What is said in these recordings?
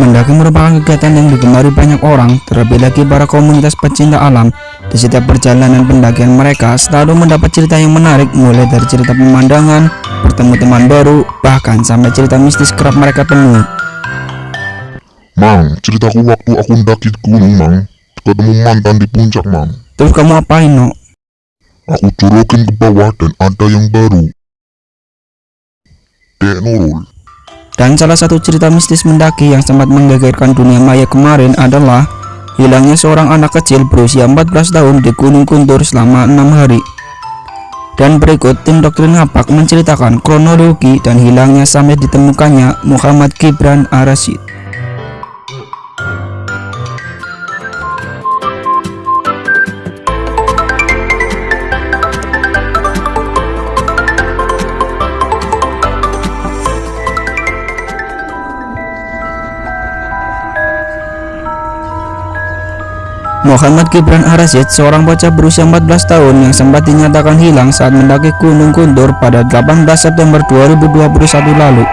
Mendaki merupakan kegiatan yang digemari banyak orang, terlebih lagi para komunitas pecinta alam. Di setiap perjalanan pendakian mereka selalu mendapat cerita yang menarik, mulai dari cerita pemandangan, bertemu teman baru, bahkan sampai cerita mistis kerap mereka temui. Mang, ceritaku waktu aku mendaki gunung, Mang. Ketemu mantan di puncak, Mang. Terus kamu apain, no? Aku jorokin ke bawah dan ada yang baru. Dek Nurul. Dan salah satu cerita mistis mendaki yang sempat menggegerkan dunia maya kemarin adalah hilangnya seorang anak kecil berusia 14 tahun di Gunung Kuntur selama enam hari. Dan berikut tim doktrin ngapak menceritakan kronologi dan hilangnya sampai ditemukannya Muhammad Gibran Arasid. Muhammad Gibran Arasid, seorang bocah berusia 14 tahun yang sempat dinyatakan hilang saat mendaki Gunung Kuntur pada 18 September 2021 lalu.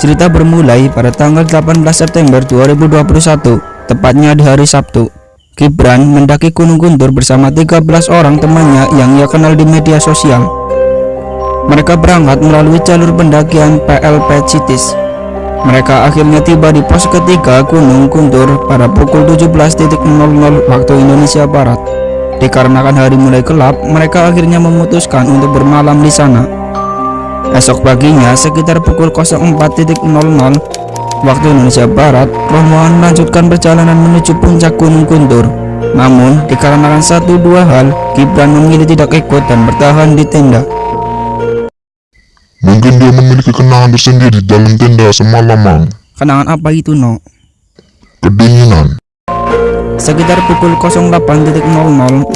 Cerita bermulai pada tanggal 18 September 2021, tepatnya di hari Sabtu. Gibran mendaki Gunung Kuntur bersama 13 orang temannya yang ia kenal di media sosial. Mereka berangkat melalui jalur pendakian PLP Citis mereka akhirnya tiba di pos ketiga Gunung Kuntur pada pukul 17.00 waktu Indonesia Barat. Dikarenakan hari mulai gelap, mereka akhirnya memutuskan untuk bermalam di sana. Esok paginya sekitar pukul 04.00 waktu Indonesia Barat, rombongan melanjutkan perjalanan menuju puncak Gunung Kuntur. Namun, dikarenakan satu dua hal, Gibran memilih tidak ikut dan bertahan di tenda. Mungkin dia memiliki kenangan tersendiri dalam tenda semalaman. Kenangan apa itu, No? Kedinginan. Sekitar pukul 08.00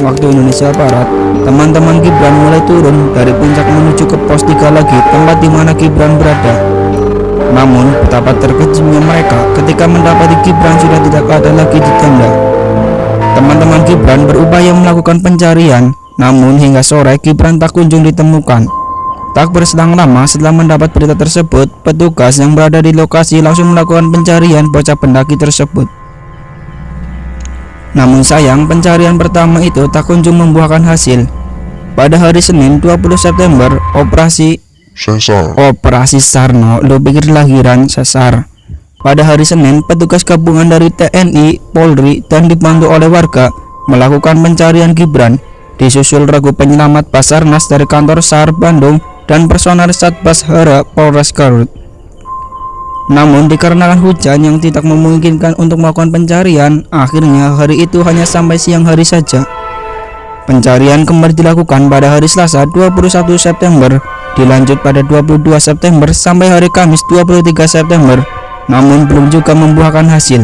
waktu Indonesia Barat, teman-teman Gibran mulai turun dari puncak menuju ke pos 3 lagi tempat di mana Gibran berada. Namun, betapa terkejutnya mereka ketika mendapati Gibran sudah tidak ada lagi di tenda. Teman-teman Gibran berupaya melakukan pencarian, namun hingga sore Gibran tak kunjung ditemukan. Tak berselang lama setelah mendapat berita tersebut, petugas yang berada di lokasi langsung melakukan pencarian bocah pendaki tersebut. Namun sayang, pencarian pertama itu tak kunjung membuahkan hasil. Pada hari Senin 20 September, operasi Sesar. Operasi Sarno, lo pikir lahiran sesar. Pada hari Senin, petugas gabungan dari TNI, Polri, dan dibantu oleh warga melakukan pencarian Gibran. Disusul ragu penyelamat Basarnas dari kantor SAR Bandung dan personal Satpas Hara Polres Garut. Namun dikarenakan hujan yang tidak memungkinkan untuk melakukan pencarian, akhirnya hari itu hanya sampai siang hari saja. Pencarian kembali dilakukan pada hari Selasa 21 September, dilanjut pada 22 September sampai hari Kamis 23 September, namun belum juga membuahkan hasil.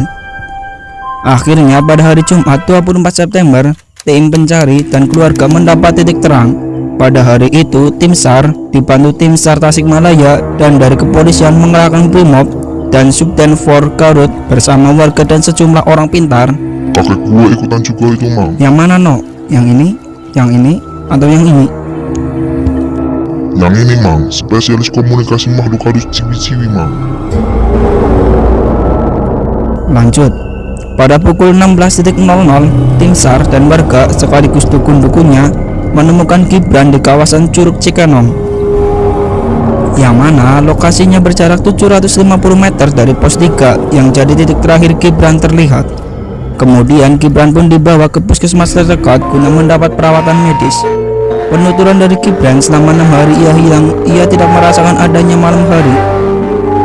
Akhirnya pada hari Jumat 24 September, tim pencari dan keluarga mendapat titik terang pada hari itu, tim SAR dibantu tim SAR Tasikmalaya dan dari kepolisian mengerahkan Brimob dan Subden 4 Garut bersama warga dan sejumlah orang pintar. Kakek gue ikutan juga itu, Mang. Yang mana, No? Yang ini? Yang ini? Atau yang ini? Yang ini, Mang. Spesialis komunikasi makhluk halus ciwi-ciwi, Mang. Lanjut. Pada pukul 16.00, tim SAR dan warga sekaligus dukun-dukunnya menemukan Gibran di kawasan Curug Cikenong yang mana lokasinya berjarak 750 meter dari pos 3 yang jadi titik terakhir Gibran terlihat. Kemudian Gibran pun dibawa ke puskesmas terdekat guna mendapat perawatan medis. Penuturan dari Gibran selama enam hari ia hilang. Ia tidak merasakan adanya malam hari.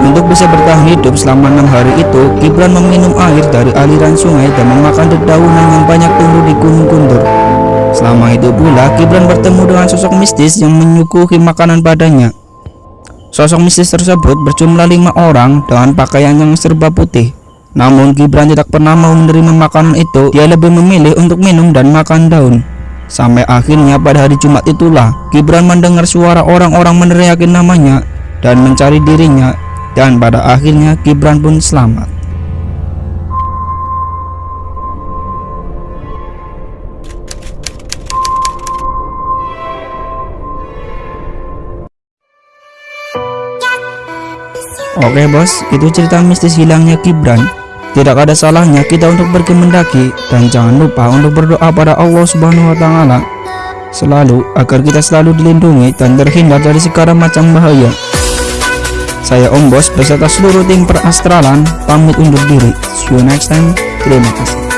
Untuk bisa bertahan hidup selama enam hari itu Gibran meminum air dari aliran sungai dan memakan dedaunan yang banyak tumbuh di Gunung Kuntur Selama itu pula, Gibran bertemu dengan sosok mistis yang menyuguhi makanan padanya. Sosok mistis tersebut berjumlah lima orang dengan pakaian yang serba putih. Namun Gibran tidak pernah mau menerima makanan itu, dia lebih memilih untuk minum dan makan daun. Sampai akhirnya pada hari Jumat itulah, Gibran mendengar suara orang-orang meneriakin namanya dan mencari dirinya dan pada akhirnya Gibran pun selamat. Oke bos, itu cerita mistis hilangnya Gibran. Tidak ada salahnya kita untuk pergi mendaki dan jangan lupa untuk berdoa pada Allah Subhanahu wa taala selalu agar kita selalu dilindungi dan terhindar dari segala macam bahaya. Saya Om Bos beserta seluruh tim perastralan pamit undur diri. See you next time. Terima kasih.